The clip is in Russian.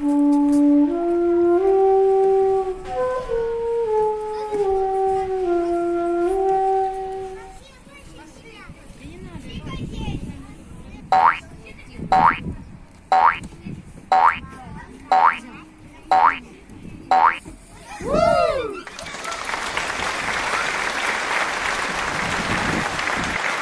Oi!